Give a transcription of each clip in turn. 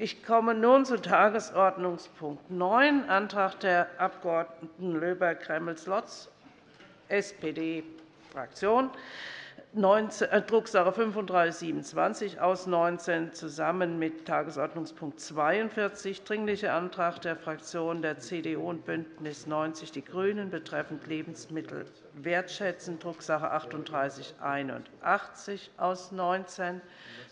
Ich komme nun zu Tagesordnungspunkt 9, Antrag der Abg. Löber-Kremmels-Lotz, SPD-Fraktion, äh, Drucksache 3527 aus 19 zusammen mit Tagesordnungspunkt 42, Dringlicher Antrag der Fraktionen der CDU und BÜNDNIS 90 die GRÜNEN betreffend Lebensmittel wertschätzen, Drucksache 3881 aus 19,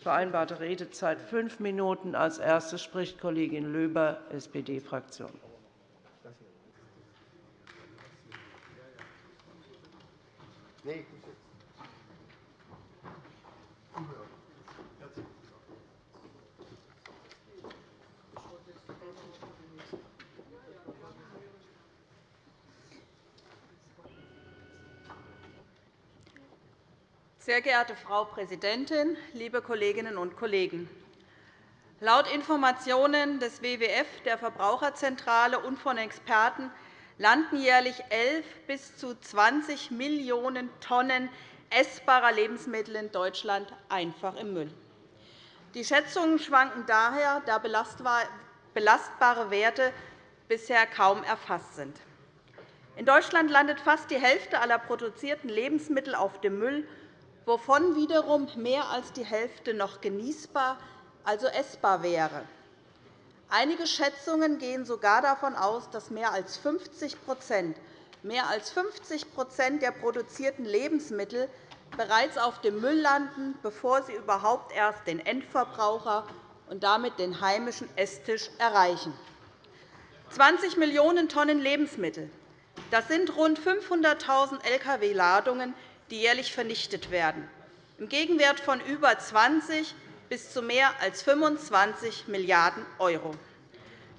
vereinbarte Redezeit fünf Minuten. Als Erste spricht Kollegin Löber, SPD-Fraktion. Nee. Sehr geehrte Frau Präsidentin, liebe Kolleginnen und Kollegen! Laut Informationen des WWF, der Verbraucherzentrale und von Experten landen jährlich 11 bis zu 20 Millionen Tonnen essbarer Lebensmittel in Deutschland einfach im Müll. Die Schätzungen schwanken daher, da belastbare Werte bisher kaum erfasst sind. In Deutschland landet fast die Hälfte aller produzierten Lebensmittel auf dem Müll wovon wiederum mehr als die Hälfte noch genießbar, also essbar wäre. Einige Schätzungen gehen sogar davon aus, dass mehr als 50 mehr als 50% der produzierten Lebensmittel bereits auf dem Müll landen, bevor sie überhaupt erst den Endverbraucher und damit den heimischen Esstisch erreichen. 20 Millionen Tonnen Lebensmittel, das sind rund 500.000 Lkw-Ladungen, die jährlich vernichtet werden, im Gegenwert von über 20 bis zu mehr als 25 Milliarden €.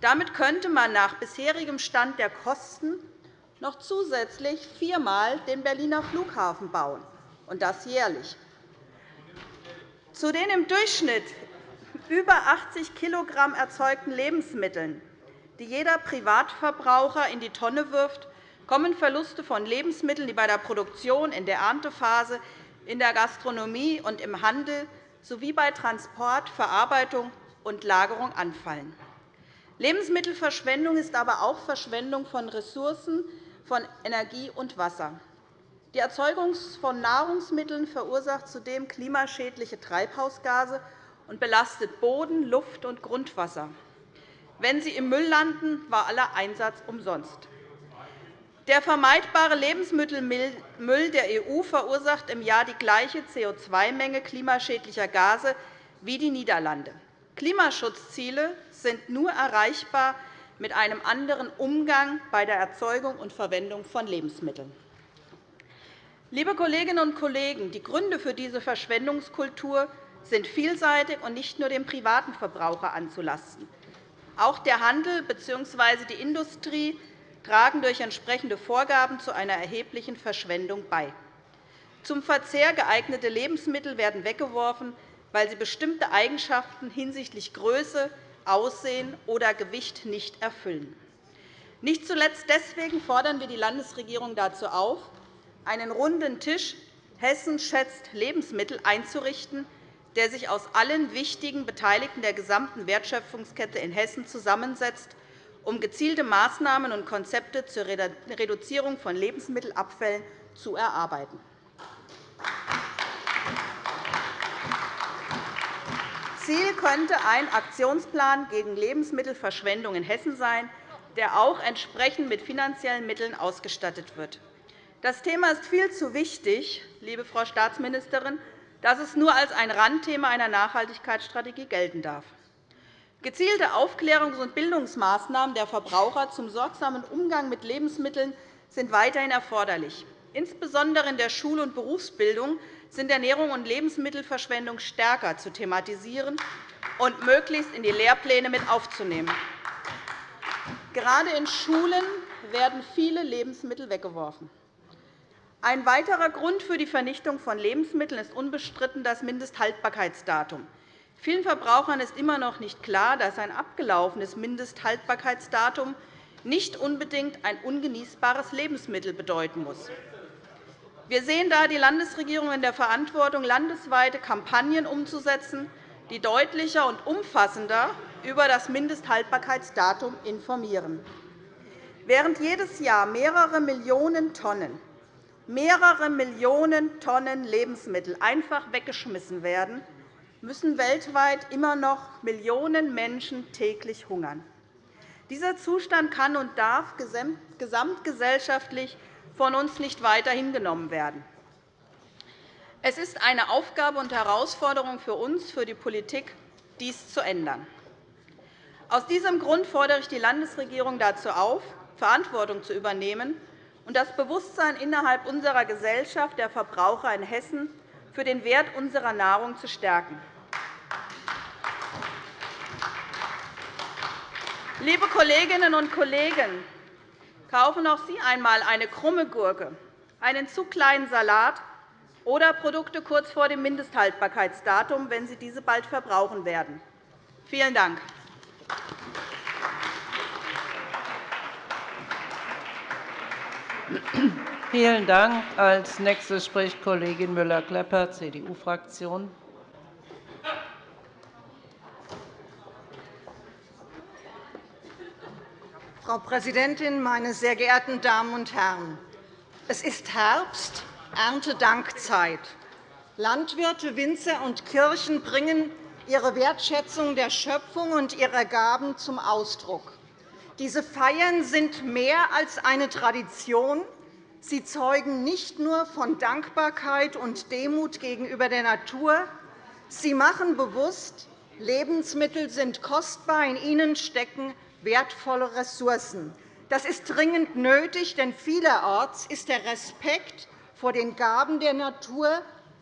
Damit könnte man nach bisherigem Stand der Kosten noch zusätzlich viermal den Berliner Flughafen bauen, und das jährlich. Zu den im Durchschnitt über 80 kg erzeugten Lebensmitteln, die jeder Privatverbraucher in die Tonne wirft, kommen Verluste von Lebensmitteln, die bei der Produktion, in der Erntephase, in der Gastronomie und im Handel sowie bei Transport, Verarbeitung und Lagerung anfallen. Lebensmittelverschwendung ist aber auch Verschwendung von Ressourcen, von Energie und Wasser. Die Erzeugung von Nahrungsmitteln verursacht zudem klimaschädliche Treibhausgase und belastet Boden, Luft und Grundwasser. Wenn sie im Müll landen, war aller Einsatz umsonst. Der vermeidbare Lebensmittelmüll der EU verursacht im Jahr die gleiche CO2-Menge klimaschädlicher Gase wie die Niederlande. Klimaschutzziele sind nur erreichbar mit einem anderen Umgang bei der Erzeugung und Verwendung von Lebensmitteln. Liebe Kolleginnen und Kollegen, die Gründe für diese Verschwendungskultur sind vielseitig und nicht nur dem privaten Verbraucher anzulasten. Auch der Handel bzw. die Industrie tragen durch entsprechende Vorgaben zu einer erheblichen Verschwendung bei. Zum Verzehr geeignete Lebensmittel werden weggeworfen, weil sie bestimmte Eigenschaften hinsichtlich Größe, Aussehen oder Gewicht nicht erfüllen. Nicht zuletzt deswegen fordern wir die Landesregierung dazu auf, einen runden Tisch Hessen schätzt Lebensmittel einzurichten, der sich aus allen wichtigen Beteiligten der gesamten Wertschöpfungskette in Hessen zusammensetzt um gezielte Maßnahmen und Konzepte zur Reduzierung von Lebensmittelabfällen zu erarbeiten. Ziel könnte ein Aktionsplan gegen Lebensmittelverschwendung in Hessen sein, der auch entsprechend mit finanziellen Mitteln ausgestattet wird. Das Thema ist viel zu wichtig, liebe Frau Staatsministerin, dass es nur als ein Randthema einer Nachhaltigkeitsstrategie gelten darf. Gezielte Aufklärungs- und Bildungsmaßnahmen der Verbraucher zum sorgsamen Umgang mit Lebensmitteln sind weiterhin erforderlich. Insbesondere in der Schul- und Berufsbildung sind Ernährung und Lebensmittelverschwendung stärker zu thematisieren und möglichst in die Lehrpläne mit aufzunehmen. Gerade in Schulen werden viele Lebensmittel weggeworfen. Ein weiterer Grund für die Vernichtung von Lebensmitteln ist unbestritten das Mindesthaltbarkeitsdatum. Vielen Verbrauchern ist immer noch nicht klar, dass ein abgelaufenes Mindesthaltbarkeitsdatum nicht unbedingt ein ungenießbares Lebensmittel bedeuten muss. Wir sehen da die Landesregierung in der Verantwortung, landesweite Kampagnen umzusetzen, die deutlicher und umfassender über das Mindesthaltbarkeitsdatum informieren. Während jedes Jahr mehrere Millionen Tonnen mehrere Millionen Tonnen Lebensmittel einfach weggeschmissen werden, müssen weltweit immer noch Millionen Menschen täglich hungern. Dieser Zustand kann und darf gesamtgesellschaftlich von uns nicht weiter hingenommen werden. Es ist eine Aufgabe und Herausforderung für uns, für die Politik, dies zu ändern. Aus diesem Grund fordere ich die Landesregierung dazu auf, Verantwortung zu übernehmen und das Bewusstsein innerhalb unserer Gesellschaft der Verbraucher in Hessen für den Wert unserer Nahrung zu stärken. Liebe Kolleginnen und Kollegen, kaufen auch Sie einmal eine krumme Gurke, einen zu kleinen Salat oder Produkte kurz vor dem Mindesthaltbarkeitsdatum, wenn Sie diese bald verbrauchen werden. Vielen Dank. Vielen Dank. Als nächste spricht Kollegin Müller-Klepper, CDU-Fraktion. Frau Präsidentin, meine sehr geehrten Damen und Herren! Es ist Herbst, Erntedankzeit. Landwirte, Winzer und Kirchen bringen ihre Wertschätzung der Schöpfung und ihrer Gaben zum Ausdruck. Diese Feiern sind mehr als eine Tradition. Sie zeugen nicht nur von Dankbarkeit und Demut gegenüber der Natur. Sie machen bewusst, Lebensmittel sind kostbar, in ihnen stecken wertvolle Ressourcen. Das ist dringend nötig, denn vielerorts ist der Respekt vor den Gaben der Natur,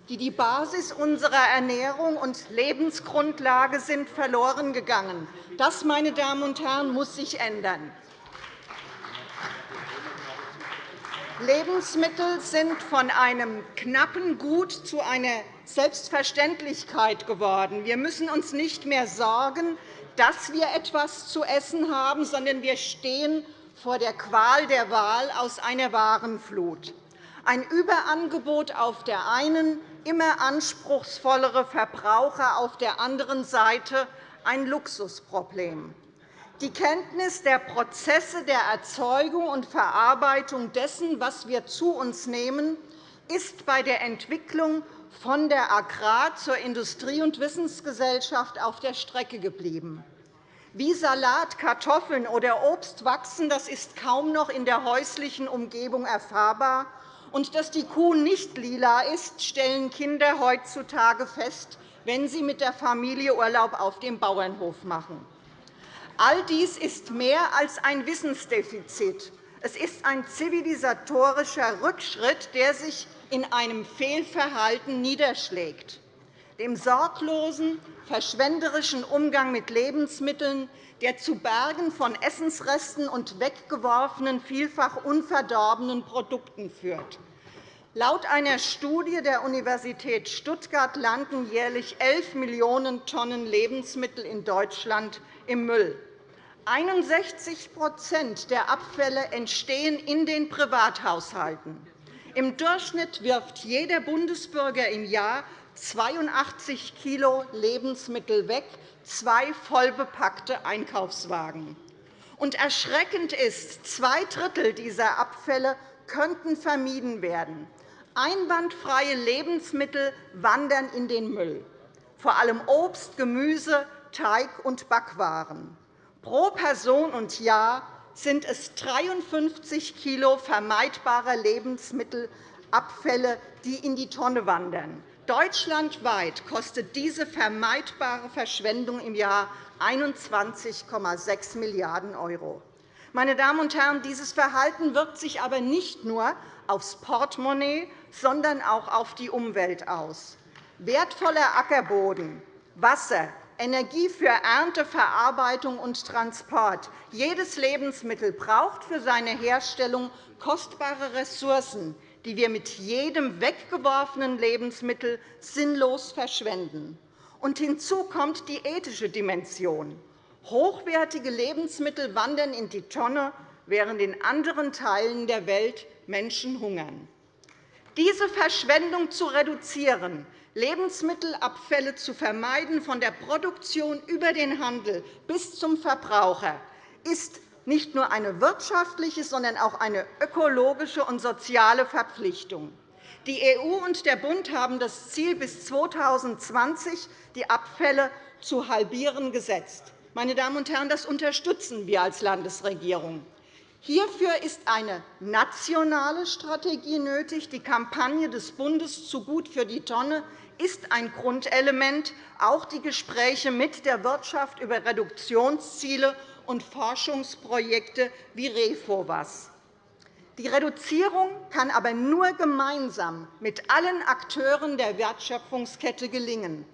die die Basis unserer Ernährung und Lebensgrundlage sind, verloren gegangen. Das, meine Damen und Herren, muss sich ändern. Lebensmittel sind von einem knappen Gut zu einer Selbstverständlichkeit geworden. Wir müssen uns nicht mehr sorgen, dass wir etwas zu essen haben, sondern wir stehen vor der Qual der Wahl aus einer Warenflut. Ein Überangebot auf der einen, immer anspruchsvollere Verbraucher auf der anderen Seite ein Luxusproblem. Die Kenntnis der Prozesse der Erzeugung und Verarbeitung dessen, was wir zu uns nehmen, ist bei der Entwicklung von der Agrar- zur Industrie- und Wissensgesellschaft auf der Strecke geblieben. Wie Salat, Kartoffeln oder Obst wachsen, das ist kaum noch in der häuslichen Umgebung erfahrbar. Und dass die Kuh nicht lila ist, stellen Kinder heutzutage fest, wenn sie mit der Familie Urlaub auf dem Bauernhof machen. All dies ist mehr als ein Wissensdefizit. Es ist ein zivilisatorischer Rückschritt, der sich in einem Fehlverhalten niederschlägt. Dem sorglosen, verschwenderischen Umgang mit Lebensmitteln, der zu Bergen von Essensresten und weggeworfenen, vielfach unverdorbenen Produkten führt. Laut einer Studie der Universität Stuttgart landen jährlich 11 Millionen Tonnen Lebensmittel in Deutschland im Müll. 61% der Abfälle entstehen in den Privathaushalten. Im Durchschnitt wirft jeder Bundesbürger im Jahr 82 kg Lebensmittel weg, zwei vollbepackte Einkaufswagen. Und erschreckend ist, zwei Drittel dieser Abfälle könnten vermieden werden. Einwandfreie Lebensmittel wandern in den Müll, vor allem Obst, Gemüse, Teig und Backwaren. Pro Person und Jahr sind es 53 kg vermeidbarer Lebensmittelabfälle, die in die Tonne wandern. Deutschlandweit kostet diese vermeidbare Verschwendung im Jahr 21,6 Milliarden €. Meine Damen und Herren, dieses Verhalten wirkt sich aber nicht nur aufs Portemonnaie, sondern auch auf die Umwelt aus. Wertvoller Ackerboden, Wasser, Energie für Ernte, Verarbeitung und Transport. Jedes Lebensmittel braucht für seine Herstellung kostbare Ressourcen, die wir mit jedem weggeworfenen Lebensmittel sinnlos verschwenden. Und hinzu kommt die ethische Dimension. Hochwertige Lebensmittel wandern in die Tonne, während in anderen Teilen der Welt Menschen hungern. Diese Verschwendung zu reduzieren, Lebensmittelabfälle zu vermeiden, von der Produktion über den Handel bis zum Verbraucher, ist nicht nur eine wirtschaftliche, sondern auch eine ökologische und soziale Verpflichtung. Die EU und der Bund haben das Ziel, bis 2020 die Abfälle zu halbieren gesetzt. Meine Damen und Herren, das unterstützen wir als Landesregierung. Hierfür ist eine nationale Strategie nötig. Die Kampagne des Bundes zu gut für die Tonne ist ein Grundelement, auch die Gespräche mit der Wirtschaft über Reduktionsziele und Forschungsprojekte wie REFOWAS. Die Reduzierung kann aber nur gemeinsam mit allen Akteuren der Wertschöpfungskette gelingen.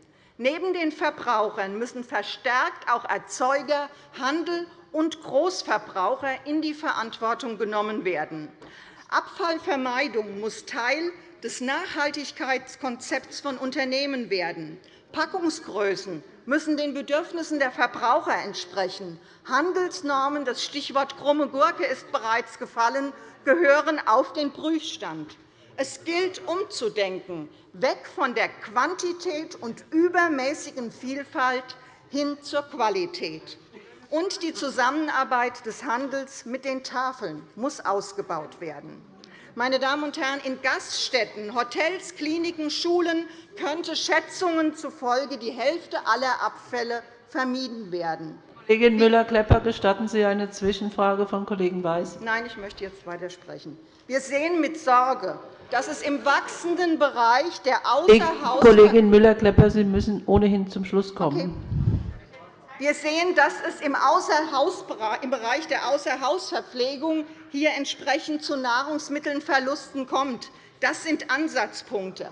Neben den Verbrauchern müssen verstärkt auch Erzeuger, Handel und Großverbraucher in die Verantwortung genommen werden. Abfallvermeidung muss Teil des Nachhaltigkeitskonzepts von Unternehmen werden. Packungsgrößen müssen den Bedürfnissen der Verbraucher entsprechen. Handelsnormen, das Stichwort krumme Gurke ist bereits gefallen, gehören auf den Prüfstand. Es gilt umzudenken, weg von der Quantität und übermäßigen Vielfalt hin zur Qualität. Und die Zusammenarbeit des Handels mit den Tafeln muss ausgebaut werden. Meine Damen und Herren, in Gaststätten, Hotels, Kliniken, Schulen könnte Schätzungen zufolge die Hälfte aller Abfälle vermieden werden. Kollegin Müller-Klepper, gestatten Sie eine Zwischenfrage von Kollegen Weiß? Nein, ich möchte jetzt weitersprechen. Wir sehen mit Sorge, dass es im wachsenden Bereich der Außerhaus Kollegin Müller-Klepper, Sie müssen ohnehin zum Schluss kommen. Okay. Wir sehen, dass es im, im Bereich der Außerhausverpflegung hier entsprechend zu Nahrungsmittelverlusten kommt. Das sind Ansatzpunkte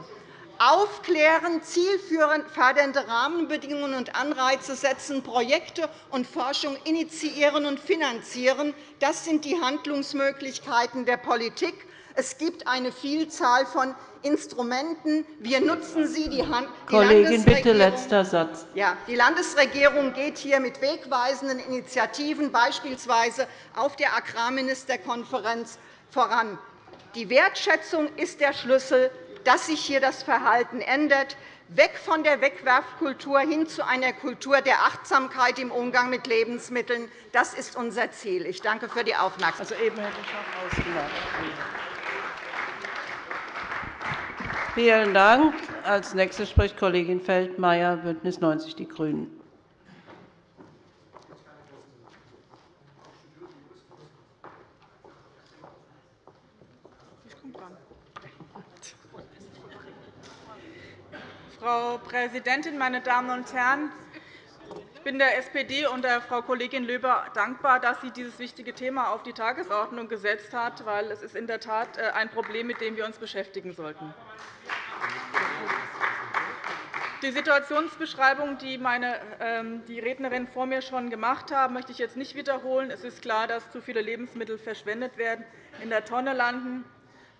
aufklären, zielführend fördernde Rahmenbedingungen und Anreize setzen, Projekte und Forschung initiieren und finanzieren. Das sind die Handlungsmöglichkeiten der Politik. Es gibt eine Vielzahl von Instrumenten. Wir nutzen sie. Die Kollegin, bitte letzter Satz. Ja, die Landesregierung geht hier mit wegweisenden Initiativen, beispielsweise auf der Agrarministerkonferenz, voran. Die Wertschätzung ist der Schlüssel dass sich hier das Verhalten ändert, weg von der Wegwerfkultur hin zu einer Kultur der Achtsamkeit im Umgang mit Lebensmitteln. Das ist unser Ziel. Ich danke für die Aufmerksamkeit. Also eben hätte ich noch. Vielen Dank. Als nächste spricht Kollegin Feldmayer, BÜNDNIS 90 die GRÜNEN. Frau Präsidentin, meine Damen und Herren! Ich bin der SPD und der Frau Kollegin Löber dankbar, dass sie dieses wichtige Thema auf die Tagesordnung gesetzt hat, weil es ist in der Tat äh, ein Problem, mit dem wir uns beschäftigen sollten. Die Situationsbeschreibung, die meine, ähm, die Rednerin vor mir schon gemacht haben, möchte ich jetzt nicht wiederholen. Es ist klar, dass zu viele Lebensmittel verschwendet werden, in der Tonne landen,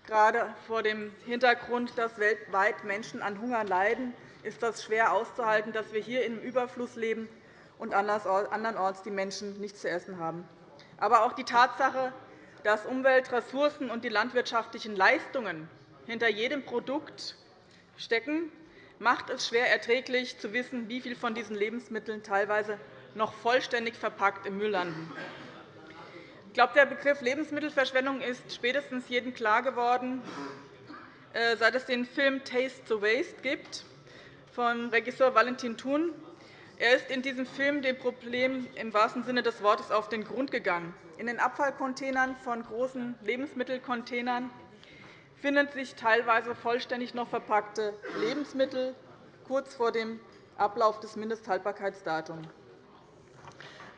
Gerade vor dem Hintergrund, dass weltweit Menschen an Hunger leiden, ist das schwer auszuhalten, dass wir hier im Überfluss leben und andernorts die Menschen nichts zu essen haben. Aber auch die Tatsache, dass Umwelt, Ressourcen und die landwirtschaftlichen Leistungen hinter jedem Produkt stecken, macht es schwer erträglich, zu wissen, wie viel von diesen Lebensmitteln teilweise noch vollständig verpackt im Müll landen. Ich glaube, der Begriff Lebensmittelverschwendung ist spätestens jedem klar geworden, äh, seit es den Film Taste the Waste gibt von Regisseur Valentin Thun. Er ist in diesem Film dem Problem im wahrsten Sinne des Wortes auf den Grund gegangen. In den Abfallcontainern von großen Lebensmittelcontainern finden sich teilweise vollständig noch verpackte Lebensmittel kurz vor dem Ablauf des Mindesthaltbarkeitsdatums.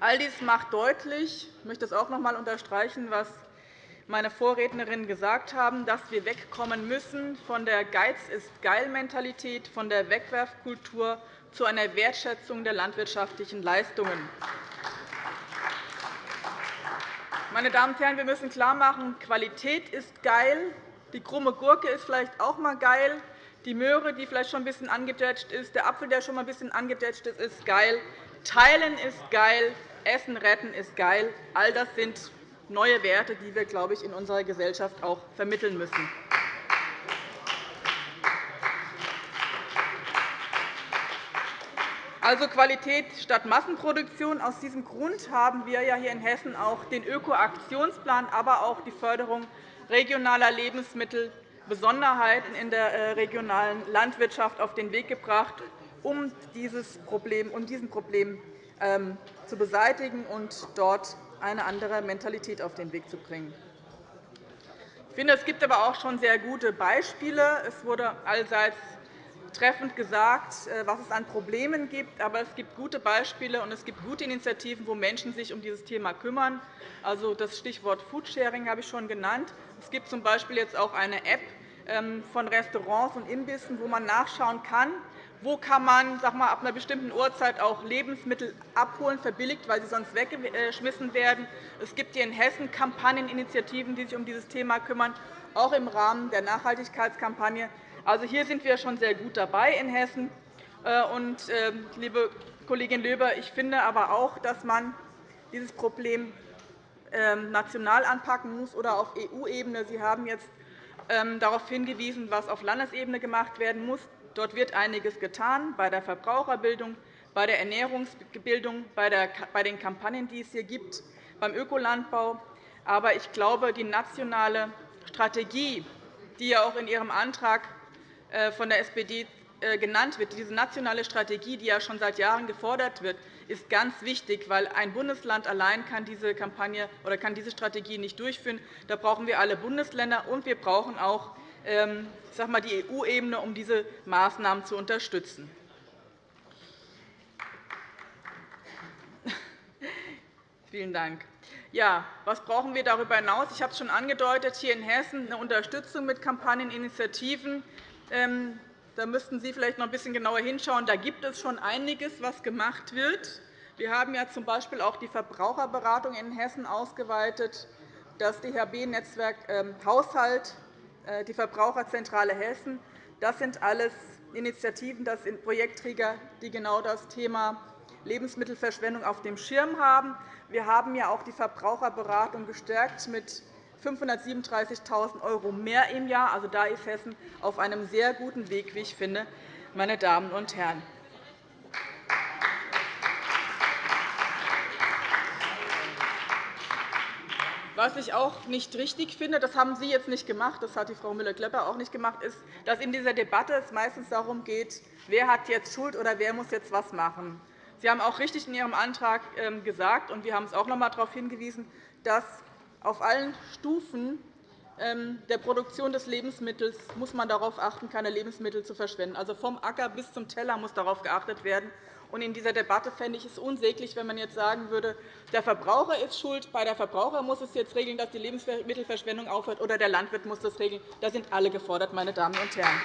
All dies macht deutlich, ich möchte es auch noch einmal unterstreichen, was meine Vorrednerinnen gesagt haben, dass wir wegkommen müssen von der Geiz-ist-geil-Mentalität, von der Wegwerfkultur zu einer Wertschätzung der landwirtschaftlichen Leistungen. Meine Damen und Herren, wir müssen klarmachen, Qualität ist geil, die krumme Gurke ist vielleicht auch einmal geil, die Möhre, die vielleicht schon ein bisschen angedetscht ist, der Apfel, der schon ein bisschen angedetscht ist, ist geil. Teilen ist geil, Essen retten ist geil. All das sind neue Werte, die wir, glaube ich, in unserer Gesellschaft auch vermitteln müssen. Also Qualität statt Massenproduktion. Aus diesem Grund haben wir ja hier in Hessen auch den Ökoaktionsplan, aber auch die Förderung regionaler Lebensmittel, Besonderheiten in der äh, regionalen Landwirtschaft auf den Weg gebracht, um dieses Problem, um diesen Problem ähm, zu beseitigen und dort eine andere Mentalität auf den Weg zu bringen. Ich finde, es gibt aber auch schon sehr gute Beispiele. Es wurde allseits treffend gesagt, äh, was es an Problemen gibt. Aber es gibt gute Beispiele und es gibt gute Initiativen, wo Menschen sich um dieses Thema kümmern. Also, das Stichwort Foodsharing habe ich schon genannt. Es gibt z. B. jetzt auch eine App ähm, von Restaurants und Imbissen, wo man nachschauen kann, wo kann man sag mal, ab einer bestimmten Uhrzeit auch Lebensmittel abholen, verbilligt, weil sie sonst weggeschmissen werden. Es gibt hier in Hessen Kampagneninitiativen, die sich um dieses Thema kümmern, auch im Rahmen der Nachhaltigkeitskampagne. Also, hier sind wir schon sehr gut dabei in Hessen. Äh, und, ähm, liebe Kollegin Löber, ich finde aber auch, dass man dieses Problem ähm, national anpacken muss oder auf EU-Ebene. Sie haben jetzt ähm, darauf hingewiesen, was auf Landesebene gemacht werden muss. Dort wird einiges getan bei der Verbraucherbildung, bei der Ernährungsbildung, bei den Kampagnen, die es hier gibt, beim Ökolandbau. Aber ich glaube, die nationale Strategie, die ja auch in Ihrem Antrag äh, von der SPD äh, genannt wird, diese nationale Strategie, die ja schon seit Jahren gefordert wird, ist ganz wichtig, weil ein Bundesland allein kann diese Kampagne oder kann diese Strategie nicht durchführen. Da brauchen wir alle Bundesländer, und wir brauchen auch ähm, ich sage mal, die EU-Ebene, um diese Maßnahmen zu unterstützen. Vielen Dank. Ja, was brauchen wir darüber hinaus? Ich habe es schon angedeutet, hier in Hessen eine Unterstützung mit Kampagneninitiativen. Ähm, da müssten Sie vielleicht noch ein bisschen genauer hinschauen. Da gibt es schon einiges, was gemacht wird. Wir haben ja z. B. auch die Verbraucherberatung in Hessen ausgeweitet. Das DHB-Netzwerk ähm, Haushalt äh, die Verbraucherzentrale Hessen. Das sind alles Initiativen, das sind Projektträger, die genau das Thema Lebensmittelverschwendung auf dem Schirm haben. Wir haben ja auch die Verbraucherberatung gestärkt mit 537.000 € mehr im Jahr. Also, da ist Hessen auf einem sehr guten Weg, wie ich finde, meine Damen und Herren. Was ich auch nicht richtig finde, das haben Sie jetzt nicht gemacht, das hat die Frau Müller-Klepper auch nicht gemacht, ist, dass in dieser Debatte es meistens darum geht, wer hat jetzt Schuld oder wer muss jetzt was machen. Sie haben auch richtig in Ihrem Antrag ähm, gesagt, und wir haben es auch noch einmal darauf hingewiesen, dass auf allen Stufen ähm, der Produktion des Lebensmittels muss man darauf achten, keine Lebensmittel zu verschwenden. Also vom Acker bis zum Teller muss darauf geachtet werden. In dieser Debatte fände ich es unsäglich, wenn man jetzt sagen würde, der Verbraucher ist schuld, bei der Verbraucher muss es jetzt regeln, dass die Lebensmittelverschwendung aufhört, oder der Landwirt muss das regeln. Da sind alle gefordert, meine Damen und Herren.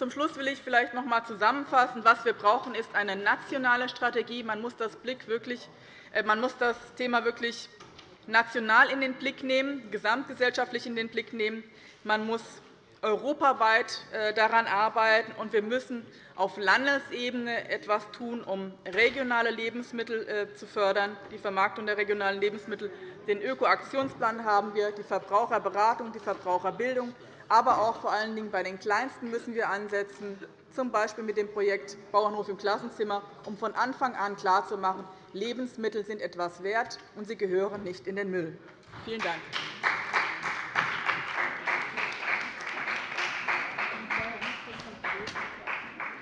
Zum Schluss will ich vielleicht noch einmal zusammenfassen. Was wir brauchen, ist eine nationale Strategie. Man muss das, Blick wirklich, äh, man muss das Thema wirklich national in den Blick nehmen, gesamtgesellschaftlich in den Blick nehmen. Man muss europaweit äh, daran arbeiten, und wir müssen auf Landesebene etwas tun, um regionale Lebensmittel äh, zu fördern, die Vermarktung der regionalen Lebensmittel. Den Ökoaktionsplan haben wir, die Verbraucherberatung, die Verbraucherbildung, aber auch vor allen Dingen bei den Kleinsten müssen wir ansetzen, z. B. mit dem Projekt Bauernhof im Klassenzimmer, um von Anfang an klarzumachen, Lebensmittel sind etwas wert, und sie gehören nicht in den Müll. Vielen Dank.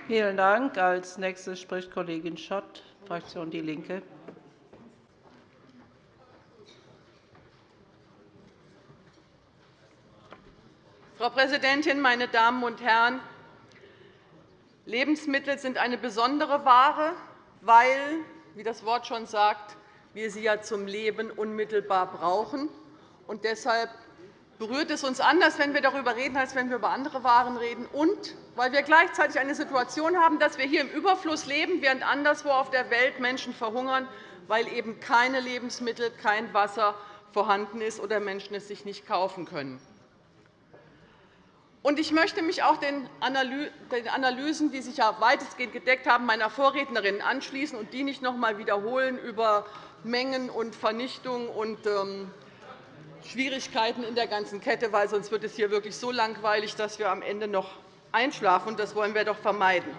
Vielen Dank. Als nächstes spricht Kollegin Schott, Fraktion DIE LINKE. Frau Präsidentin, meine Damen und Herren! Lebensmittel sind eine besondere Ware, weil, wie das Wort schon sagt, wir sie ja zum Leben unmittelbar brauchen. Und deshalb berührt es uns anders, wenn wir darüber reden, als wenn wir über andere Waren reden, und weil wir gleichzeitig eine Situation haben, dass wir hier im Überfluss leben, während anderswo auf der Welt Menschen verhungern, weil eben keine Lebensmittel, kein Wasser vorhanden ist oder Menschen es sich nicht kaufen können. Ich möchte mich auch den Analysen, die sich ja weitestgehend gedeckt haben, meiner Vorrednerinnen anschließen und die nicht noch einmal wiederholen über Mengen und Vernichtung und ähm, Schwierigkeiten in der ganzen Kette, weil sonst wird es hier wirklich so langweilig, dass wir am Ende noch einschlafen. Das wollen wir doch vermeiden.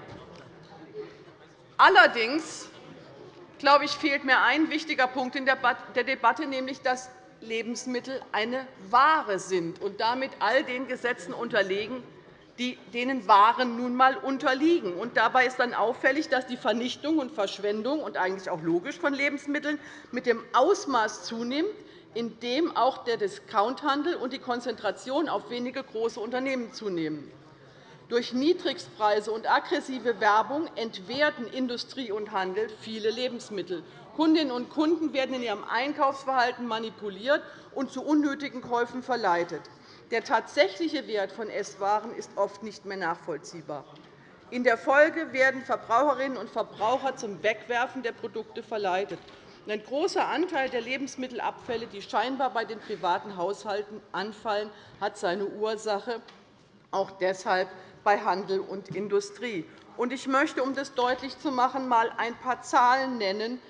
Allerdings glaube ich, fehlt mir ein wichtiger Punkt in der Debatte, nämlich dass Lebensmittel eine Ware sind und damit all den Gesetzen unterlegen, denen Waren nun einmal unterliegen. Und dabei ist dann auffällig, dass die Vernichtung und Verschwendung und eigentlich auch logisch von Lebensmitteln mit dem Ausmaß zunimmt, in dem auch der Discounthandel und die Konzentration auf wenige große Unternehmen zunehmen. Durch Niedrigstpreise und aggressive Werbung entwerten Industrie und Handel viele Lebensmittel. Kundinnen und Kunden werden in ihrem Einkaufsverhalten manipuliert und zu unnötigen Käufen verleitet. Der tatsächliche Wert von Esswaren ist oft nicht mehr nachvollziehbar. In der Folge werden Verbraucherinnen und Verbraucher zum Wegwerfen der Produkte verleitet. Ein großer Anteil der Lebensmittelabfälle, die scheinbar bei den privaten Haushalten anfallen, hat seine Ursache auch deshalb bei Handel und Industrie. Ich möchte, um das deutlich zu machen, einmal ein paar Zahlen nennen,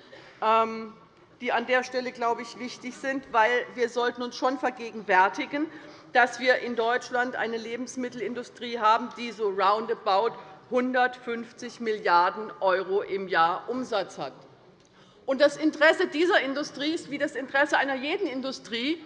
die an der Stelle, glaube ich, wichtig sind, weil wir sollten uns schon vergegenwärtigen, dass wir in Deutschland eine Lebensmittelindustrie haben, die so roundabout 150 Milliarden € im Jahr Umsatz hat. Das Interesse dieser Industrie ist wie das Interesse einer jeden Industrie,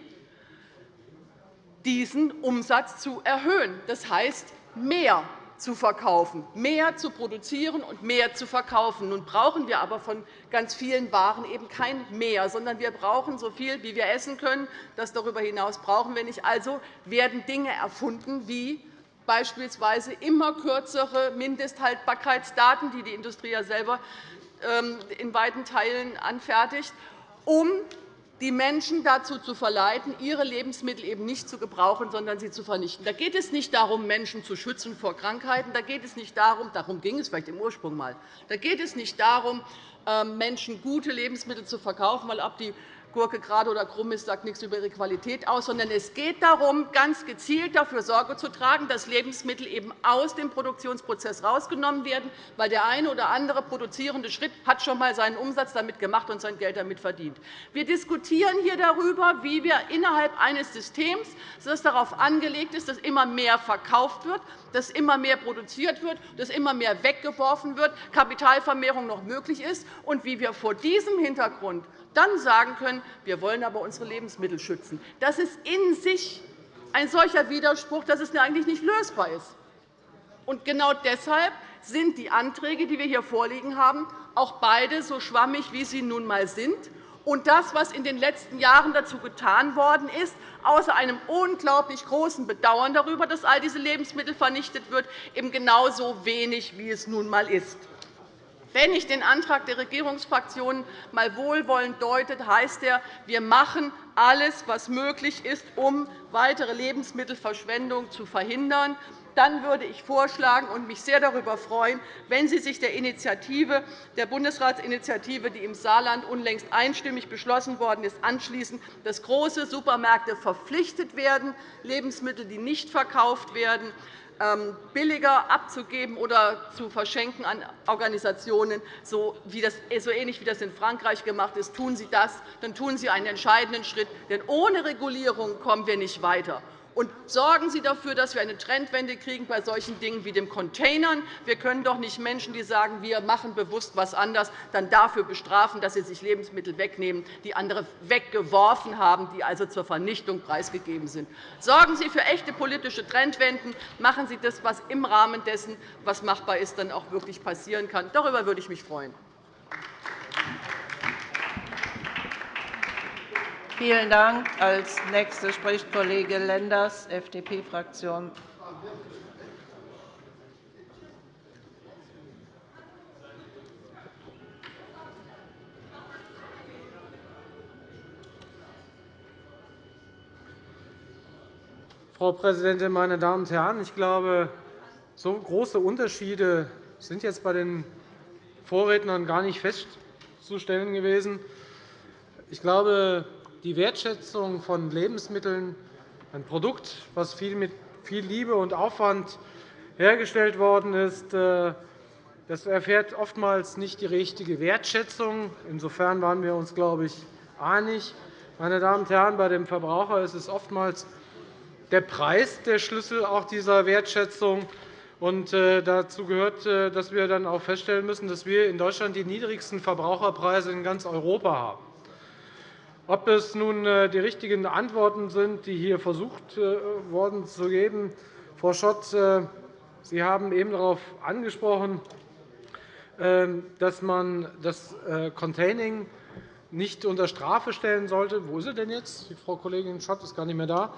diesen Umsatz zu erhöhen. Das heißt, mehr zu verkaufen, mehr zu produzieren und mehr zu verkaufen. Nun brauchen wir aber von ganz vielen Waren eben kein Mehr, sondern wir brauchen so viel, wie wir essen können. Das darüber hinaus brauchen wir nicht. Also werden Dinge erfunden, wie beispielsweise immer kürzere Mindesthaltbarkeitsdaten, die die Industrie ja selber ähm, in weiten Teilen anfertigt, um die Menschen dazu zu verleiten, ihre Lebensmittel eben nicht zu gebrauchen, sondern sie zu vernichten. Da geht es nicht darum, Menschen zu schützen vor Krankheiten. Da geht es nicht darum, darum ging es vielleicht im Ursprung mal. Da geht es nicht darum, ähm, Menschen gute Lebensmittel zu verkaufen, weil ob die Gurke gerade oder krumm ist, sagt nichts über ihre Qualität aus, sondern es geht darum, ganz gezielt dafür Sorge zu tragen, dass Lebensmittel eben aus dem Produktionsprozess herausgenommen werden, weil der eine oder andere produzierende Schritt hat schon einmal seinen Umsatz damit gemacht und sein Geld damit verdient. Wir diskutieren hier darüber, wie wir innerhalb eines Systems, das darauf angelegt ist, dass immer mehr verkauft wird, dass immer mehr produziert wird, dass immer mehr weggeworfen wird, Kapitalvermehrung noch möglich ist, und wie wir vor diesem Hintergrund dann sagen können, wir wollen aber unsere Lebensmittel schützen. Das ist in sich ein solcher Widerspruch, dass es eigentlich nicht lösbar ist. Und genau deshalb sind die Anträge, die wir hier vorliegen haben, auch beide so schwammig, wie sie nun einmal sind. Und das, was in den letzten Jahren dazu getan worden ist, außer einem unglaublich großen Bedauern darüber, dass all diese Lebensmittel vernichtet wird, eben genauso wenig, wie es nun einmal ist. Wenn ich den Antrag der Regierungsfraktionen mal wohlwollend deute, heißt er, wir machen alles, was möglich ist, um weitere Lebensmittelverschwendung zu verhindern. Dann würde ich vorschlagen und mich sehr darüber freuen, wenn Sie sich der Initiative, der Bundesratsinitiative, die im Saarland unlängst einstimmig beschlossen worden ist, anschließen, dass große Supermärkte verpflichtet werden, Lebensmittel, die nicht verkauft werden, billiger abzugeben oder zu verschenken an Organisationen, so, ähnlich wie das in Frankreich gemacht ist. Tun Sie das, dann tun Sie einen entscheidenden Schritt. Denn ohne Regulierung kommen wir nicht weiter. Und sorgen Sie dafür, dass wir eine Trendwende kriegen bei solchen Dingen wie dem Containern. Wir können doch nicht Menschen, die sagen, wir machen bewusst etwas anders, dann dafür bestrafen, dass sie sich Lebensmittel wegnehmen, die andere weggeworfen haben, die also zur Vernichtung preisgegeben sind. Sorgen Sie für echte politische Trendwenden. Machen Sie das, was im Rahmen dessen, was machbar ist, dann auch wirklich passieren kann. Darüber würde ich mich freuen. Vielen Dank. Als Nächster spricht Kollege Lenders, FDP-Fraktion. Frau Präsidentin, meine Damen und Herren! Ich glaube, so große Unterschiede sind jetzt bei den Vorrednern gar nicht festzustellen gewesen. Ich glaube, die Wertschätzung von Lebensmitteln, ein Produkt, das mit viel Liebe und Aufwand hergestellt worden ist, äh, das erfährt oftmals nicht die richtige Wertschätzung. Insofern waren wir uns, glaube ich, einig. Meine Damen und Herren, bei dem Verbraucher ist es oftmals der Preis der Schlüssel auch dieser Wertschätzung. Äh, dazu gehört, äh, dass wir dann auch feststellen müssen, dass wir in Deutschland die niedrigsten Verbraucherpreise in ganz Europa haben. Ob es nun äh, die richtigen Antworten sind, die hier versucht worden zu geben, Frau Schott, Sie haben eben darauf angesprochen, dass man das Containing nicht unter Strafe stellen sollte. Wo ist sie denn jetzt? Die Frau Kollegin Schott ist gar nicht mehr da.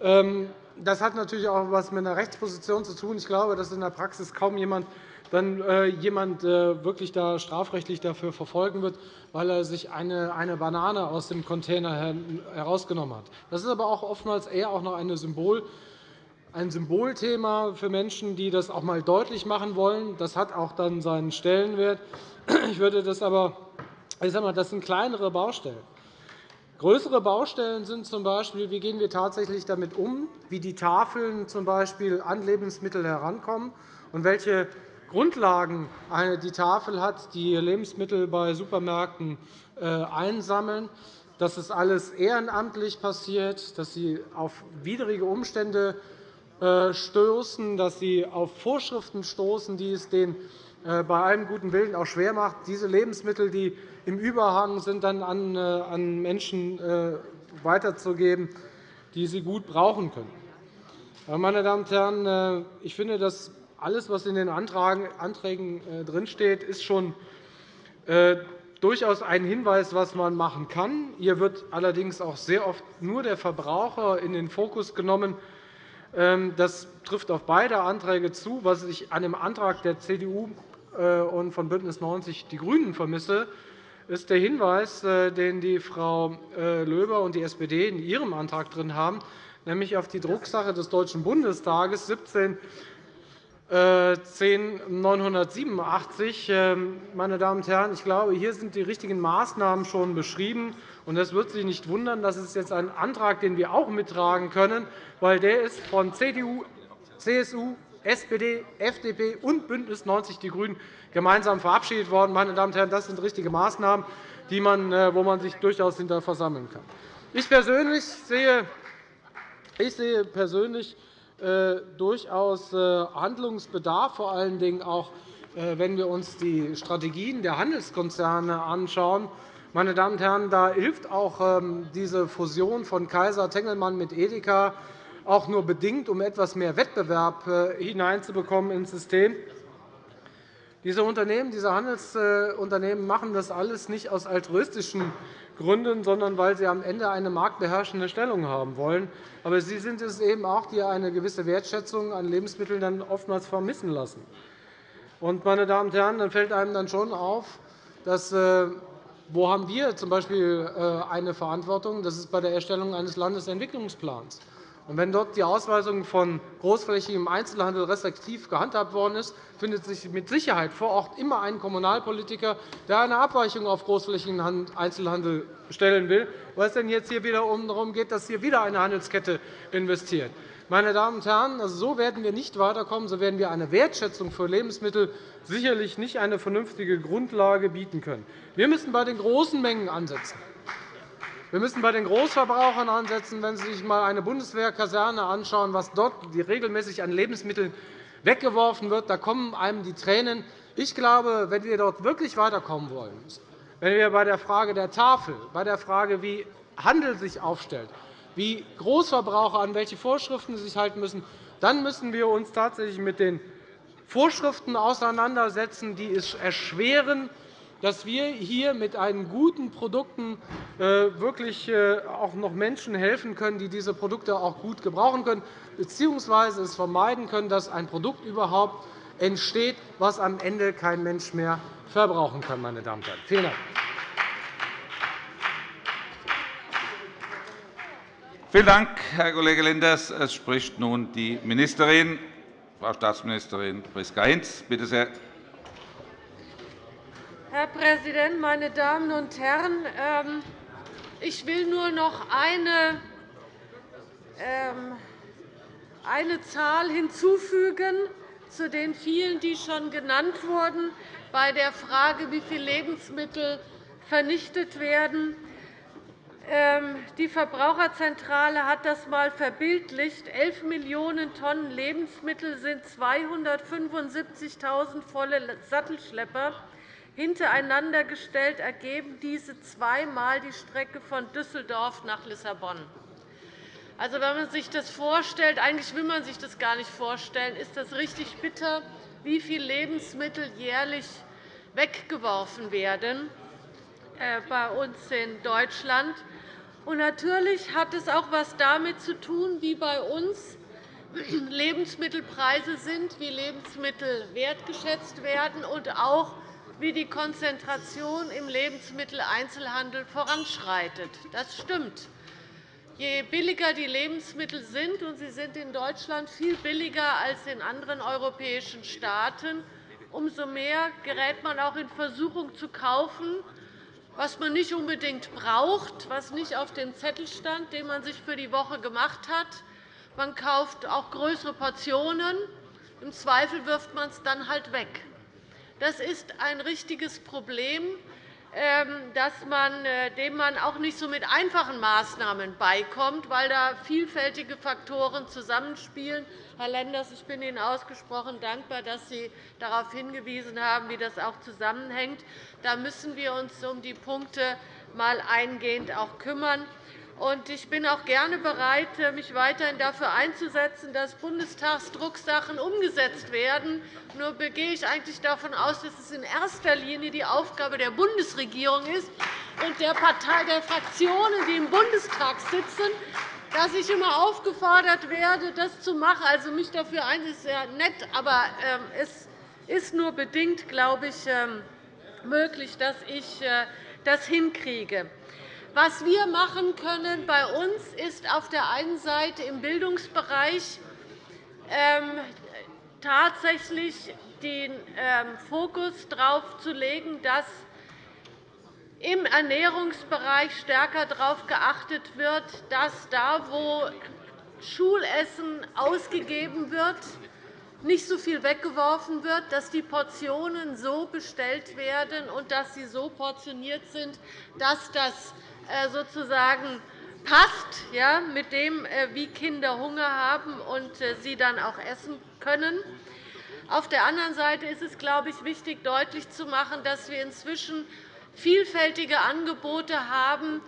Ähm, das hat natürlich auch etwas mit einer Rechtsposition zu tun. Ich glaube, dass in der Praxis kaum jemand dann äh, jemand äh, wirklich da strafrechtlich dafür verfolgen wird, weil er sich eine, Banane aus dem Container herausgenommen hat. Das ist aber auch oftmals eher auch noch eine Symbol, ein Symbolthema für Menschen, die das auch einmal deutlich machen wollen. Das hat auch dann seinen Stellenwert. Ich würde das aber, ich sage mal, das sind kleinere Baustellen. Größere Baustellen sind z. B., wie gehen wir tatsächlich damit um, wie die Tafeln z. B. an Lebensmittel herankommen und welche Grundlagen die Tafel hat, die Lebensmittel bei Supermärkten äh, einsammeln, dass es alles ehrenamtlich passiert, dass sie auf widrige Umstände äh, stoßen, dass sie auf Vorschriften stoßen, die es den äh, bei allem guten Willen auch schwer macht, diese Lebensmittel, die im Überhang sind, dann an Menschen weiterzugeben, die sie gut brauchen können. Meine Damen und Herren, ich finde, dass alles, was in den Anträgen drinsteht, ist schon durchaus ein Hinweis, was man machen kann. Hier wird allerdings auch sehr oft nur der Verbraucher in den Fokus genommen. Ähm, das trifft auf beide Anträge zu. Was ich an dem Antrag der CDU und von BÜNDNIS 90 die GRÜNEN vermisse, ist der Hinweis, äh, den die Frau äh, Löber und die SPD in ihrem Antrag drin haben, nämlich auf die Drucksache des Deutschen Bundestages 17 10987. Äh, ähm, meine Damen und Herren, ich glaube, hier sind die richtigen Maßnahmen schon beschrieben. Es wird Sie nicht wundern, das ist jetzt ein Antrag, den wir auch mittragen können, weil der ist von CDU, CSU, SPD, FDP und BÜNDNIS 90 die GRÜNEN gemeinsam verabschiedet worden. Meine Damen und Herren, das sind richtige Maßnahmen, die man, äh, wo man sich durchaus hinter versammeln kann. Ich persönlich sehe, ich sehe persönlich durchaus äh, Handlungsbedarf, vor allen Dingen auch, wenn wir uns die Strategien der Handelskonzerne anschauen. Meine Damen und Herren, da hilft auch ähm, diese Fusion von Kaiser Tengelmann mit Edeka auch nur bedingt, um etwas mehr Wettbewerb hineinzubekommen ins System. Diese Unternehmen, diese Handelsunternehmen machen das alles nicht aus altruistischen Gründen, sondern weil sie am Ende eine marktbeherrschende Stellung haben wollen. Aber sie sind es eben auch, die eine gewisse Wertschätzung an Lebensmitteln dann oftmals vermissen lassen. Und, meine Damen und Herren, dann fällt einem dann schon auf, dass äh, wo haben wir z. B. Äh, eine Verantwortung? Das ist bei der Erstellung eines Landesentwicklungsplans. Und wenn dort die Ausweisung von großflächigem Einzelhandel restriktiv gehandhabt worden ist, findet sich mit Sicherheit vor Ort immer ein Kommunalpolitiker, der eine Abweichung auf großflächigen Einzelhandel stellen will, weil es denn jetzt hier wieder darum geht, dass hier wieder eine Handelskette investiert. Meine Damen und Herren, also so werden wir nicht weiterkommen. So werden wir eine Wertschätzung für Lebensmittel sicherlich nicht eine vernünftige Grundlage bieten können. Wir müssen bei den großen Mengen ansetzen. Wir müssen bei den Großverbrauchern ansetzen. Wenn Sie sich einmal eine Bundeswehrkaserne anschauen, was dort regelmäßig an Lebensmitteln weggeworfen wird, da kommen einem die Tränen. Ich glaube, wenn wir dort wirklich weiterkommen wollen, wenn wir bei der Frage der Tafel, bei der Frage, wie Handel sich aufstellt, wie Großverbraucher an welche Vorschriften sie sich halten müssen, dann müssen wir uns tatsächlich mit den Vorschriften auseinandersetzen, die es erschweren, dass wir hier mit einen guten Produkten äh, wirklich äh, auch noch Menschen helfen können, die diese Produkte auch gut gebrauchen können, bzw. es vermeiden können, dass ein Produkt überhaupt entsteht, was am Ende kein Mensch mehr verbrauchen kann. Meine Damen und Herren. Vielen Dank. Vielen Dank, Herr Kollege Lenders. Es spricht nun die Ministerin, Frau Staatsministerin Priska Hinz. Bitte sehr. Herr Präsident, meine Damen und Herren! Ähm, ich will nur noch eine, ähm, eine Zahl hinzufügen zu den vielen, die schon genannt wurden, bei der Frage, wie viele Lebensmittel vernichtet werden. Ähm, die Verbraucherzentrale hat das einmal verbildlicht. 11 Millionen Tonnen Lebensmittel sind 275.000 volle Sattelschlepper hintereinander gestellt, ergeben diese zweimal die Strecke von Düsseldorf nach Lissabon. Also, wenn man sich das vorstellt, eigentlich will man sich das gar nicht vorstellen, ist das richtig bitter, wie viele Lebensmittel jährlich weggeworfen werden äh, bei uns in Deutschland. Und natürlich hat es auch etwas damit zu tun, wie bei uns Lebensmittelpreise sind, wie Lebensmittel wertgeschätzt werden und auch wie die Konzentration im Lebensmitteleinzelhandel voranschreitet. Das stimmt. Je billiger die Lebensmittel sind, und sie sind in Deutschland viel billiger als in anderen europäischen Staaten, umso mehr gerät man auch in Versuchung zu kaufen, was man nicht unbedingt braucht, was nicht auf dem Zettel stand, den man sich für die Woche gemacht hat. Man kauft auch größere Portionen. Im Zweifel wirft man es dann halt weg. Das ist ein richtiges Problem, ähm, äh, dem man auch nicht so mit einfachen Maßnahmen beikommt, weil da vielfältige Faktoren zusammenspielen. Herr Lenders, ich bin Ihnen ausgesprochen dankbar, dass Sie darauf hingewiesen haben, wie das auch zusammenhängt. Da müssen wir uns um die Punkte mal eingehend auch kümmern. Ich bin auch gerne bereit, mich weiterhin dafür einzusetzen, dass Bundestagsdrucksachen umgesetzt werden. Nur gehe ich eigentlich davon aus, dass es in erster Linie die Aufgabe der Bundesregierung ist und der, Partei, der Fraktionen, die im Bundestag sitzen, dass ich immer aufgefordert werde, das zu machen. Also mich dafür ein, ist sehr nett, aber ähm, es ist nur bedingt, glaube ich, ähm, möglich, dass ich äh, das hinkriege. Was wir machen können bei uns ist auf der einen Seite im Bildungsbereich ähm, tatsächlich den ähm, Fokus darauf zu legen, dass im Ernährungsbereich stärker darauf geachtet wird, dass da, wo Schulessen ausgegeben wird, nicht so viel weggeworfen wird, dass die Portionen so bestellt werden und dass sie so portioniert sind, dass das sozusagen passt ja, mit dem, äh, wie Kinder Hunger haben und äh, sie dann auch essen können. Auf der anderen Seite ist es, glaube ich, wichtig, deutlich zu machen, dass wir inzwischen vielfältige Angebote haben,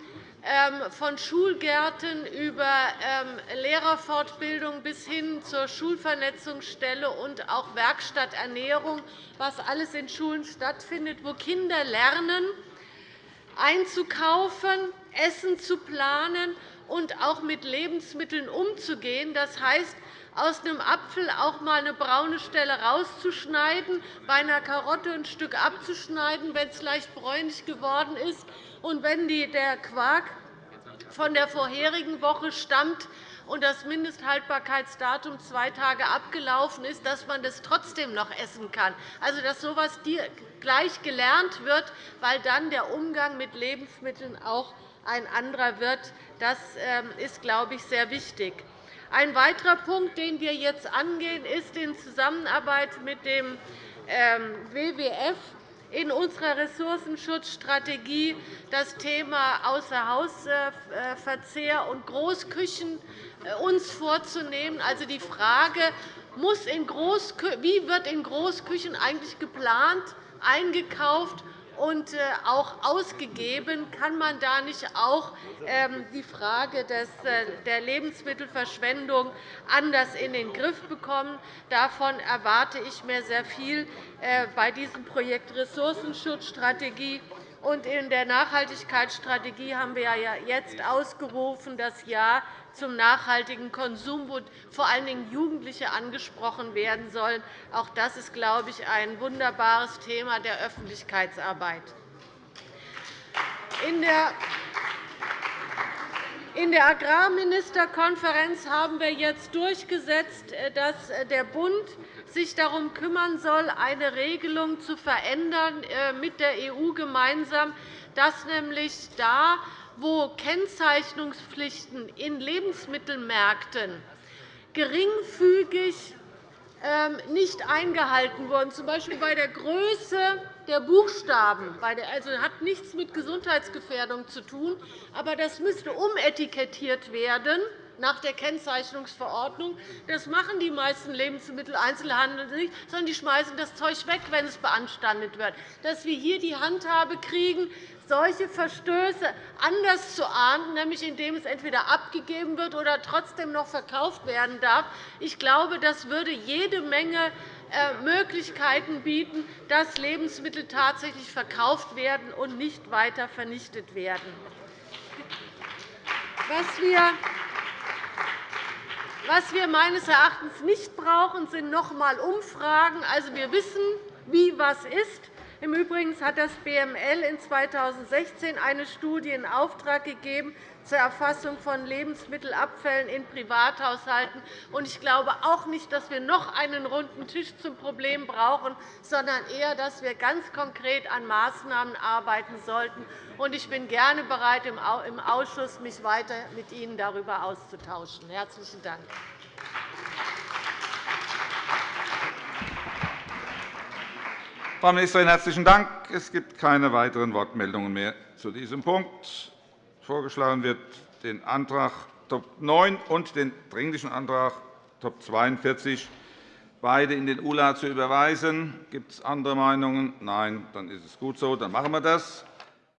ähm, von Schulgärten über ähm, Lehrerfortbildung bis hin zur Schulvernetzungsstelle und auch Werkstatternährung, was alles in Schulen stattfindet, wo Kinder lernen, einzukaufen, Essen zu planen und auch mit Lebensmitteln umzugehen. Das heißt, aus einem Apfel auch einmal eine braune Stelle rauszuschneiden, bei einer Karotte ein Stück abzuschneiden, wenn es leicht bräunlich geworden ist. Und wenn der Quark von der vorherigen Woche stammt, und das Mindesthaltbarkeitsdatum zwei Tage abgelaufen ist, dass man das trotzdem noch essen kann. Also, dass so etwas gleich gelernt wird, weil dann der Umgang mit Lebensmitteln auch ein anderer wird. Das ähm, ist, glaube ich, sehr wichtig. Ein weiterer Punkt, den wir jetzt angehen, ist in Zusammenarbeit mit dem ähm, WWF in unserer Ressourcenschutzstrategie das Thema Außerhausverzehr und Großküchen äh, uns vorzunehmen. Also die Frage, wie wird in Großküchen eigentlich geplant, eingekauft und äh, auch ausgegeben, kann man da nicht auch ähm, die Frage äh, der Lebensmittelverschwendung anders in den Griff bekommen. Davon erwarte ich mir sehr viel bei diesem Projekt Ressourcenschutzstrategie. Und in der Nachhaltigkeitsstrategie haben wir jetzt ausgerufen das Jahr zum nachhaltigen Konsum, wo vor allen Dingen Jugendliche angesprochen werden sollen. Auch das ist, glaube ich, ein wunderbares Thema der Öffentlichkeitsarbeit. In der Agrarministerkonferenz haben wir jetzt durchgesetzt, dass der Bund sich darum kümmern soll, eine Regelung zu verändern äh, mit der EU gemeinsam, dass nämlich da, wo Kennzeichnungspflichten in Lebensmittelmärkten geringfügig ähm, nicht eingehalten wurden, z. B. bei der Größe der Buchstaben. Also hat nichts mit Gesundheitsgefährdung zu tun, aber das müsste umetikettiert werden nach der Kennzeichnungsverordnung. Das machen die meisten Lebensmitteleinzelhandel nicht, sondern die schmeißen das Zeug weg, wenn es beanstandet wird. Dass wir hier die Handhabe kriegen, solche Verstöße anders zu ahnden, nämlich indem es entweder abgegeben wird oder trotzdem noch verkauft werden darf. Ich glaube, das würde jede Menge äh, Möglichkeiten bieten, dass Lebensmittel tatsächlich verkauft werden und nicht weiter vernichtet werden. Was wir was wir meines Erachtens nicht brauchen, sind noch einmal Umfragen. Also, wir wissen, wie was ist. Im Übrigen hat das BML in 2016 eine Studie in Auftrag gegeben zur Erfassung von Lebensmittelabfällen in Privathaushalten. Ich glaube auch nicht, dass wir noch einen runden Tisch zum Problem brauchen, sondern eher, dass wir ganz konkret an Maßnahmen arbeiten sollten. Ich bin gerne bereit, im Ausschuss mich weiter mit Ihnen darüber auszutauschen. – Herzlichen Dank. Frau Ministerin, herzlichen Dank. Es gibt keine weiteren Wortmeldungen mehr zu diesem Punkt. Vorgeschlagen wird, den Antrag Top 9 und den Dringlichen Antrag Top 42 beide in den ULA zu überweisen. Gibt es andere Meinungen? Nein, dann ist es gut so. Dann machen wir das.